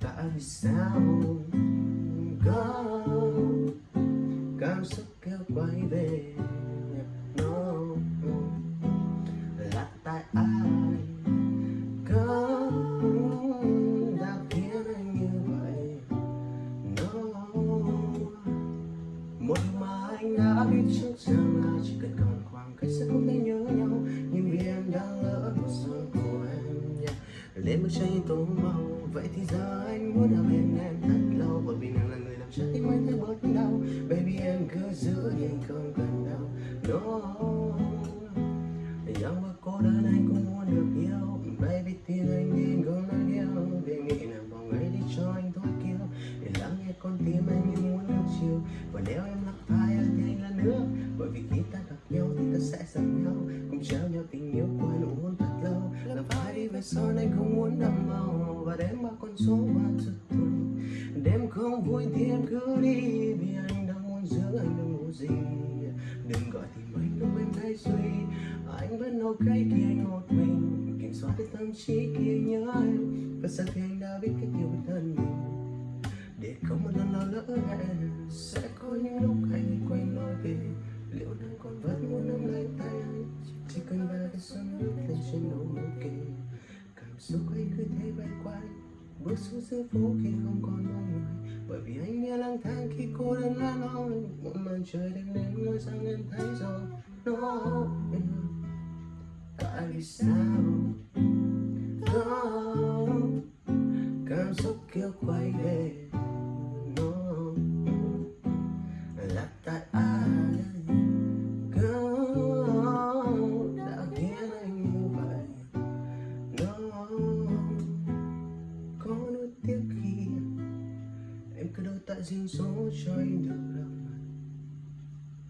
tại sao có cảm xúc kêu quay về no là tại ai có đã khiến anh như vậy? No một mà anh đã biết trước rằng là chỉ cần còn khoảng cách sẽ không thể nhớ nhau. Nhưng vì em đã lỡ một giấc của em, yeah. lên bức tranh tô màu vậy thì giờ anh muốn ở bên em thật lâu, bởi vì nàng là người làm trái tim anh thấy bớt đau. Baby, em cứ giữ nhưng không cần đâu no. Young bước cô đơn anh cũng muốn được yêu. Baby, tin anh đi anh cũng đang yêu. Vì nghĩ nàng vào ngày đi cho anh thôi kêu Để lắng nghe con tim anh như muốn được chiều. Và nếu em lắc vai thì anh là nước Bởi vì khi ta gặp nhau thì ta sẽ giận nhau. Cùng trao nhau tình yêu của nụ hôn thật lâu. Làm phải đi về son anh không muốn đậm màu? Và đếm mà con số mà giật thôi. Đêm không vui thì em cứ đi, Vì anh đang muốn giữ anh đang ngủ gì. Đừng gọi thì mấy lúc em thấy suy, Anh vẫn ok khi anh một mình. Kiểm soát được tâm trí khi nhớ em Và giờ thì Cảm xúc cứ thế bay quanh, Bước xuống giữa phố khi không còn mong người. Bởi vì anh nghe lang thang khi cô đơn lá loi. Một màn trời đêm đến ngôi sao em thấy rồi No Tại vì sao? Có Cảm xúc kia quay về. No Là tại lại riêng số cho anh được đâu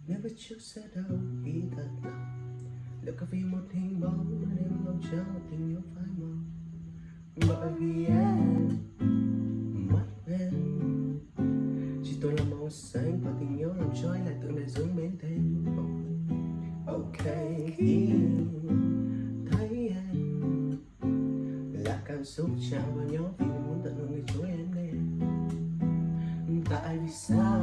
nếu biết trước sẽ đau khi thật lòng. Liệu có vì một hình bóng nên mong chờ tình yêu phai màu? Bởi vì em mắt em. Chỉ tôi là màu xanh và tình yêu làm cho anh lại tưởng lại dướng mến thêm ok, khi thấy em, là cảm xúc chạm vào nhau vì muốn tận hưởng người chúa em đây tại vì sao